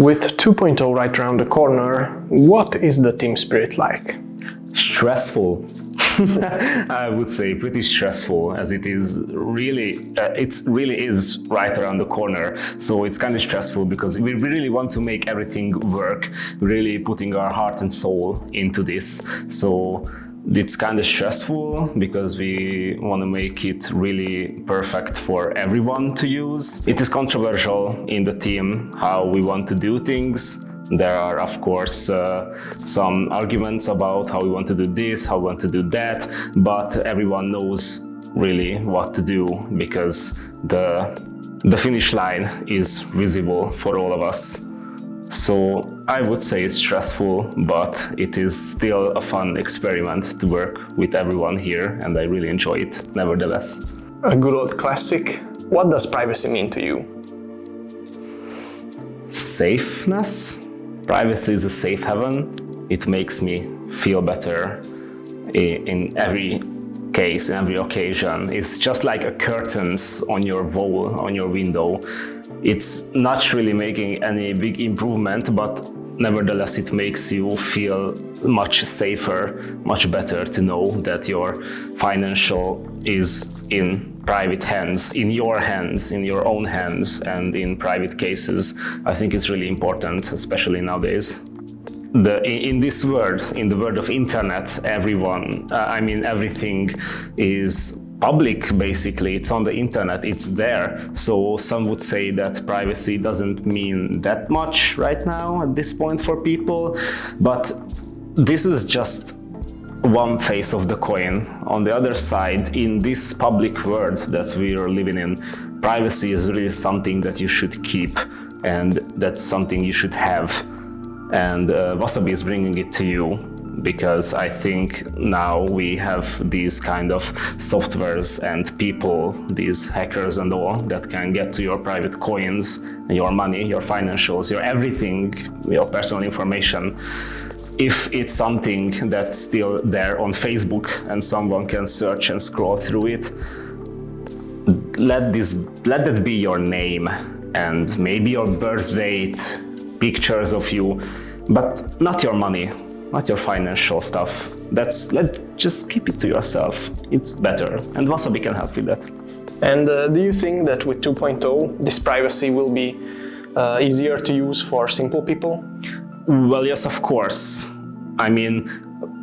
With 2.0 right around the corner, what is the team spirit like? Stressful. I would say pretty stressful as it is really, uh, it really is right around the corner. So it's kind of stressful because we really want to make everything work, really putting our heart and soul into this. So it's kind of stressful because we want to make it really perfect for everyone to use. It is controversial in the team how we want to do things. There are, of course, uh, some arguments about how we want to do this, how we want to do that, but everyone knows really what to do because the, the finish line is visible for all of us. So I would say it's stressful, but it is still a fun experiment to work with everyone here and I really enjoy it nevertheless. A good old classic. What does privacy mean to you? Safeness? Privacy is a safe haven. It makes me feel better in every case, in every occasion. It's just like a curtains on your wall, on your window. It's not really making any big improvement, but nevertheless it makes you feel much safer, much better to know that your financial is in private hands, in your hands, in your own hands and in private cases. I think it's really important, especially nowadays. The, in this world, in the world of internet, everyone, uh, I mean everything is public basically. It's on the internet. It's there. So some would say that privacy doesn't mean that much right now at this point for people. But this is just one face of the coin. On the other side in this public world that we are living in privacy is really something that you should keep and that's something you should have and uh, Wasabi is bringing it to you because I think now we have these kind of softwares and people, these hackers and all, that can get to your private coins, your money, your financials, your everything, your personal information. If it's something that's still there on Facebook and someone can search and scroll through it, let this let that be your name and maybe your birth date, pictures of you, but not your money not your financial stuff. That's let just keep it to yourself. It's better, and Wasabi can help with that. And uh, do you think that with 2.0 this privacy will be uh, easier to use for simple people? Well, yes, of course. I mean,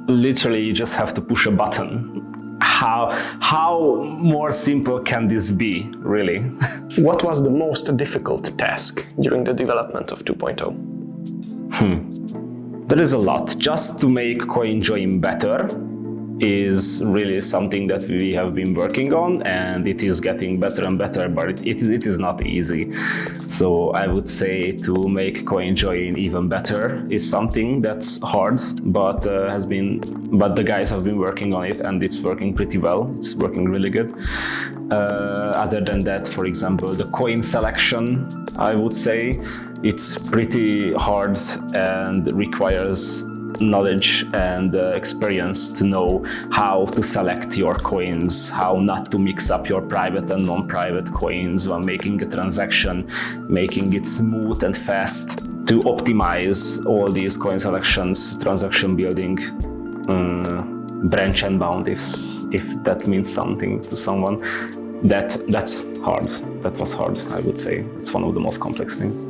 literally you just have to push a button. How, how more simple can this be, really? what was the most difficult task during the development of 2.0? Hmm. There is a lot. Just to make CoinJoin better is really something that we have been working on and it is getting better and better, but it, it, it is not easy. So I would say to make CoinJoin even better is something that's hard, but uh, has been, but the guys have been working on it and it's working pretty well. It's working really good. Uh, other than that, for example, the coin selection, I would say, it's pretty hard and requires knowledge and uh, experience to know how to select your coins, how not to mix up your private and non-private coins when making a transaction, making it smooth and fast to optimize all these coin selections, transaction building, uh, branch and bound if, if that means something to someone. That, that's hard. That was hard, I would say. It's one of the most complex things.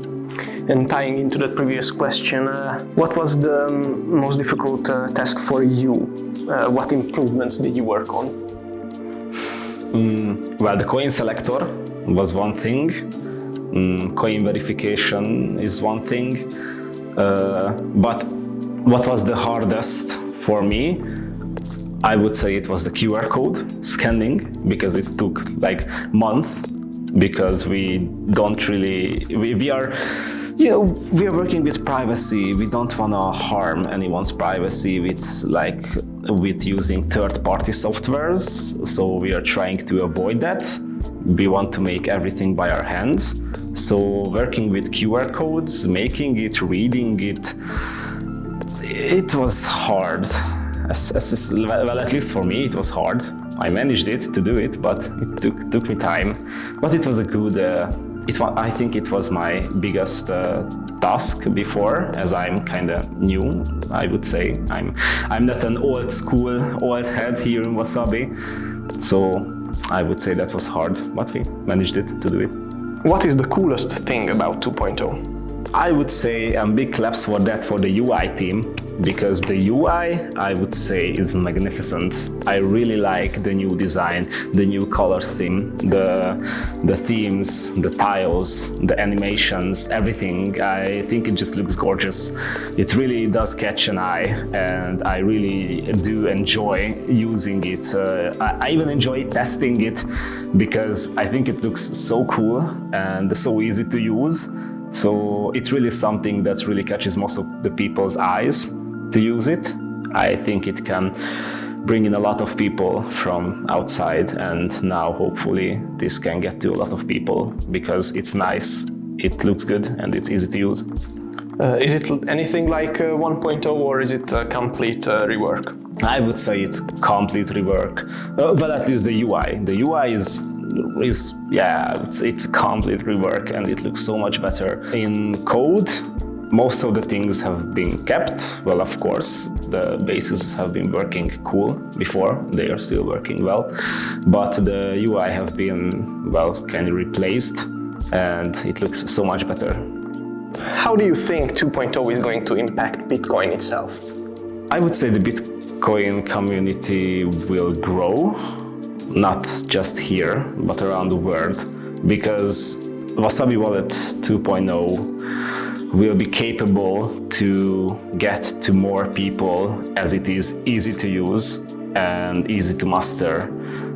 And tying into the previous question, uh, what was the um, most difficult uh, task for you? Uh, what improvements did you work on? Mm, well, the coin selector was one thing. Mm, coin verification is one thing. Uh, but what was the hardest for me? I would say it was the QR code scanning because it took like month because we don't really, we, we are you know, we are working with privacy. We don't want to harm anyone's privacy with like with using third-party softwares. So we are trying to avoid that. We want to make everything by our hands. So working with QR codes, making it, reading it, it was hard. As, as, well, at least for me, it was hard. I managed it to do it, but it took, took me time. But it was a good, uh, it I think it was my biggest uh, task before, as I'm kind of new. I would say I'm I'm not an old school old head here in Wasabi, so I would say that was hard, but we managed it to do it. What is the coolest thing about 2.0? I would say um, big claps for that for the UI team because the UI I would say is magnificent. I really like the new design, the new color scheme, the the themes, the tiles, the animations, everything. I think it just looks gorgeous. It really does catch an eye and I really do enjoy using it. Uh, I, I even enjoy testing it because I think it looks so cool and so easy to use. So it's really something that really catches most of the people's eyes to use it. I think it can bring in a lot of people from outside and now hopefully this can get to a lot of people because it's nice, it looks good and it's easy to use. Uh, is it anything like uh, 1.0 or is it a complete uh, rework? I would say it's complete rework, uh, but at least the UI. The UI is is yeah, it's, it's complete rework and it looks so much better. In code, most of the things have been kept. Well, of course, the bases have been working cool before. They are still working well, but the UI have been well kind of replaced, and it looks so much better. How do you think 2.0 is going to impact Bitcoin itself? I would say the Bitcoin community will grow, not just here, but around the world, because Wasabi Wallet 2.0 will be capable to get to more people as it is easy to use and easy to master.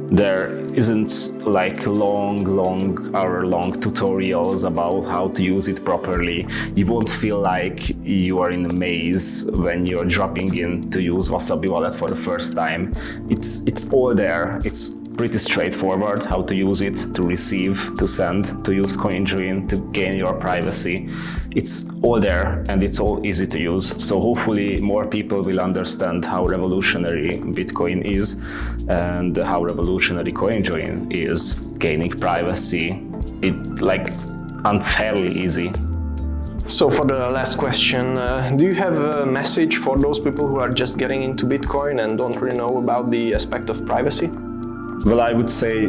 There isn't like long, long, hour-long tutorials about how to use it properly. You won't feel like you are in a maze when you're dropping in to use Wasabi Wallet for the first time. It's, it's all there. It's pretty straightforward how to use it, to receive, to send, to use CoinJoin, to gain your privacy. It's all there and it's all easy to use. So hopefully more people will understand how revolutionary Bitcoin is and how revolutionary CoinJoin is gaining privacy. It like unfairly easy. So for the last question, uh, do you have a message for those people who are just getting into Bitcoin and don't really know about the aspect of privacy? Well, I would say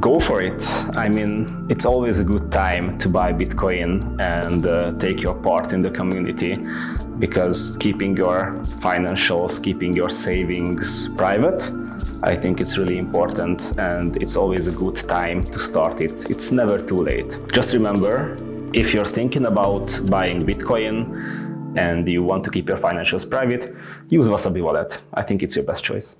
go for it. I mean, it's always a good time to buy Bitcoin and uh, take your part in the community because keeping your financials, keeping your savings private, I think it's really important and it's always a good time to start it. It's never too late. Just remember, if you're thinking about buying Bitcoin and you want to keep your financials private, use Wasabi Wallet. I think it's your best choice.